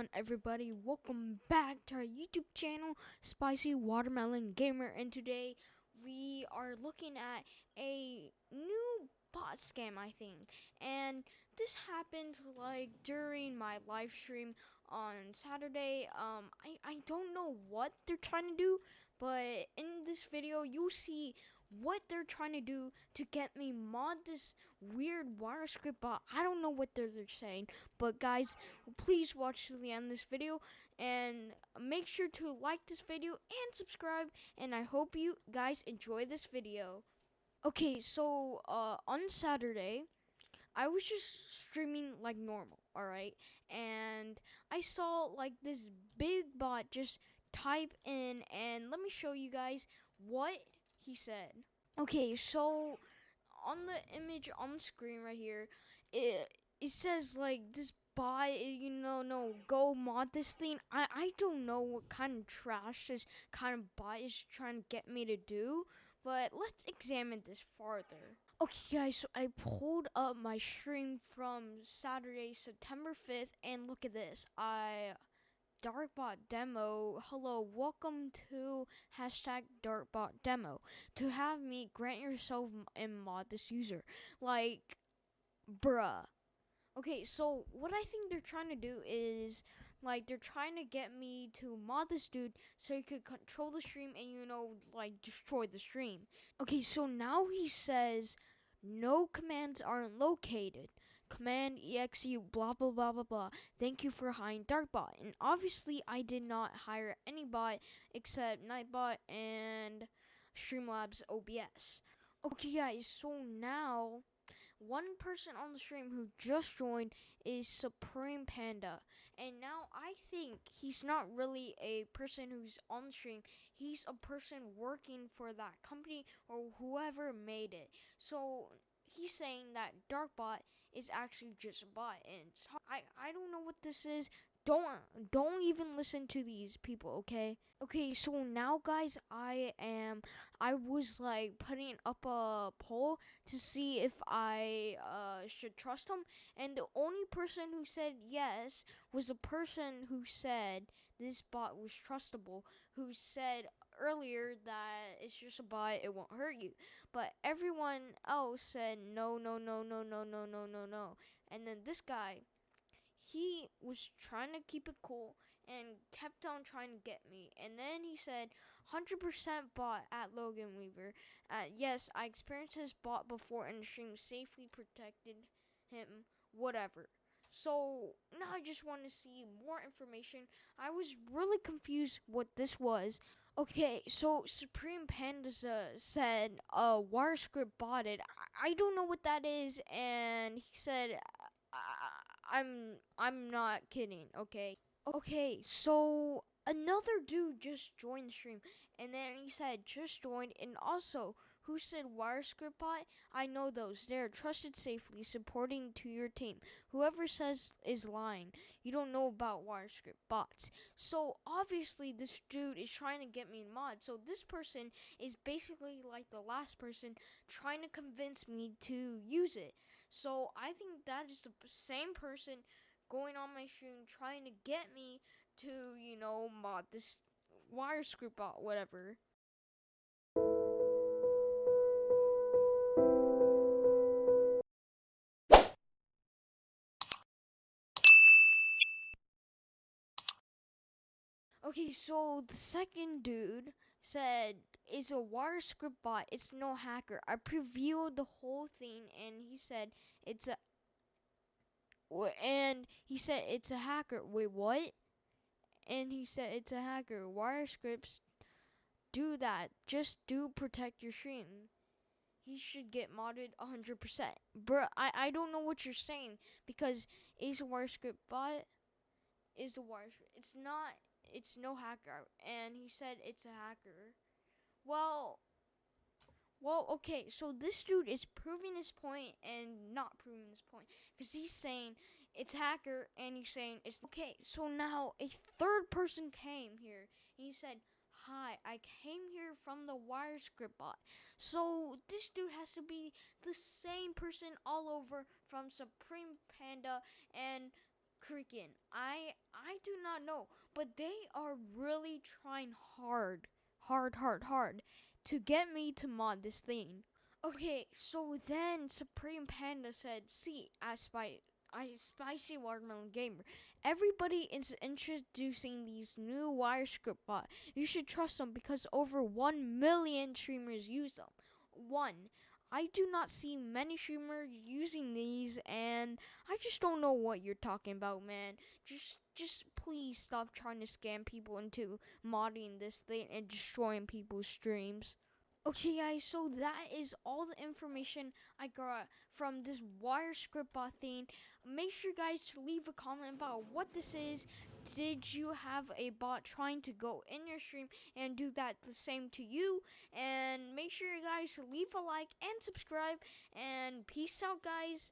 on, everybody? Welcome back to our YouTube channel, Spicy Watermelon Gamer, and today we are looking at a new bot scam, I think. And this happened like during my live stream on Saturday. Um, I, I don't know what they're trying to do, but in this video, you'll see what they're trying to do to get me mod this weird wire script bot. I don't know what they're, they're saying, but guys, please watch to the end of this video and make sure to like this video and subscribe. And I hope you guys enjoy this video. Okay, so uh, on Saturday, I was just streaming like normal, alright? And I saw like this big bot just type in, and let me show you guys what he said. Okay, so on the image on the screen right here, it it says like this bot, you know, no, go mod this thing. I I don't know what kind of trash this kind of bot is trying to get me to do, but let's examine this farther. Okay, guys, so I pulled up my stream from Saturday, September 5th, and look at this. I Darkbot demo. Hello, welcome to hashtag Darkbot demo. To have me grant yourself and mod this user. Like, bruh. Okay, so what I think they're trying to do is like they're trying to get me to mod this dude so he could control the stream and you know like destroy the stream. Okay, so now he says no commands aren't located command exe blah blah blah blah blah. Thank you for hiring Darkbot. And obviously I did not hire any bot except Nightbot and Streamlabs OBS. Okay guys, so now one person on the stream who just joined is Supreme Panda. And now I think he's not really a person who's on the stream. He's a person working for that company or whoever made it. So he's saying that Darkbot is actually just a bot, and I I don't know what this is. Don't don't even listen to these people, okay? Okay, so now guys, I am I was like putting up a poll to see if I uh should trust him, and the only person who said yes was a person who said this bot was trustable, who said earlier that it's just a bot, it won't hurt you. But everyone else said no, no, no, no, no, no, no, no, no. And then this guy, he was trying to keep it cool and kept on trying to get me. And then he said, 100% bot at Logan Weaver. Uh, yes, I experienced his bot before and the stream safely protected him, whatever. So now I just want to see more information. I was really confused what this was. Okay, so Supreme Pandas uh, said uh, WireScript bought it. I, I don't know what that is, and he said I'm I'm not kidding. Okay, okay. So another dude just joined the stream, and then he said just joined, and also who said WireScript bot? I know those. They're trusted safely, supporting to your team. Whoever says is lying. You don't know about WireScript bots. So obviously this dude is trying to get me in mod. So this person is basically like the last person trying to convince me to use it. So I think that is the same person going on my stream trying to get me to, you know, mod this wire WireScript bot, whatever. Okay, so the second dude said it's a wire script bot. It's no hacker. I previewed the whole thing, and he said it's a. And he said it's a hacker. Wait, what? And he said it's a hacker. Wire scripts do that. Just do protect your stream. He should get modded 100%. Bruh, I, I don't know what you're saying because is a wire script bot is a wire script. It's not it's no hacker, and he said it's a hacker. Well, well, okay, so this dude is proving his point and not proving his point because he's saying it's hacker and he's saying it's okay. So now a third person came here. And he said, "Hi, I came here from the WireScript bot." So this dude has to be the same person all over from Supreme Panda and Cricket. I I do not know, but they are really trying hard, hard, hard, hard to get me to mod this thing. Okay, so then Supreme Panda said, "See, I spy." I spicy watermelon gamer. Everybody is introducing these new wire script bot. You should trust them because over one million streamers use them. One. I do not see many streamers using these and I just don't know what you're talking about, man. Just just please stop trying to scam people into modding this thing and destroying people's streams. Okay guys, so that is all the information I got from this wire script bot thing. Make sure guys to leave a comment about what this is. Did you have a bot trying to go in your stream and do that the same to you? And make sure you guys to leave a like and subscribe and peace out guys.